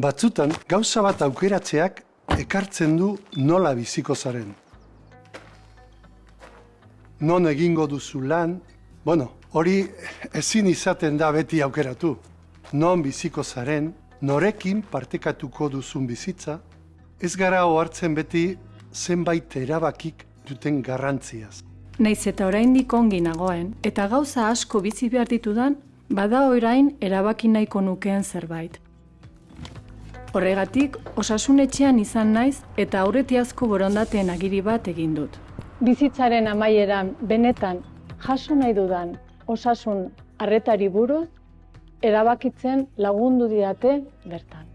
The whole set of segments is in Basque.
Batzutan, gauza bat aukeratzeak ekartzen du nola biziko zaren. Non egingo duzu lan, bueno, hori ezin izaten da beti aukeratu. Non biziko zaren, norekin partekatuko duzun bizitza, ez gara ohartzen beti zenbait erabakik duten garrantziaz. Naiz eta oraindik ongi nagoen, eta gauza asko bizi behar ditudan, bada orain erabaki nahiko nukeen zerbait. Horregatik, osasunetxean izan naiz eta aurretiazko borondateen agiri bat egin dut. Bizitzaren amaieran benetan jaso nahi dudan osasun arretari buruz, erabakitzen lagundu didate bertan.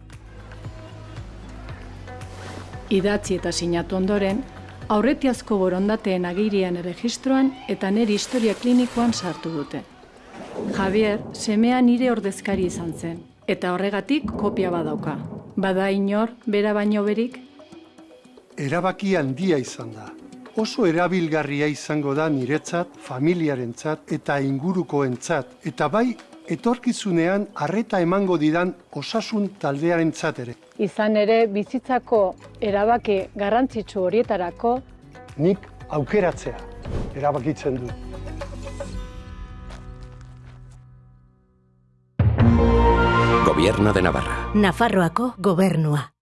Idatzi eta sinatu ondoren, aurretiazko borondateen agirian erregistroan eta nire historia klinikoan sartu dute. Javier, semea nire ordezkari izan zen, eta horregatik kopia badauka. Bada inor, bera baino berik, Erabaki handia izan da. Oso erabilgarria izango da niretzat, familiarentzat eta ingurukoentzat, eta bai etorkizunean harreta emango didan osasun taldearentzat ere. izan ere bizitzako erabaki garrantzitsu horietarako Nik aukeratzea erabakitzen dut. Gobierno de Navarra. Nafarroako gobernua.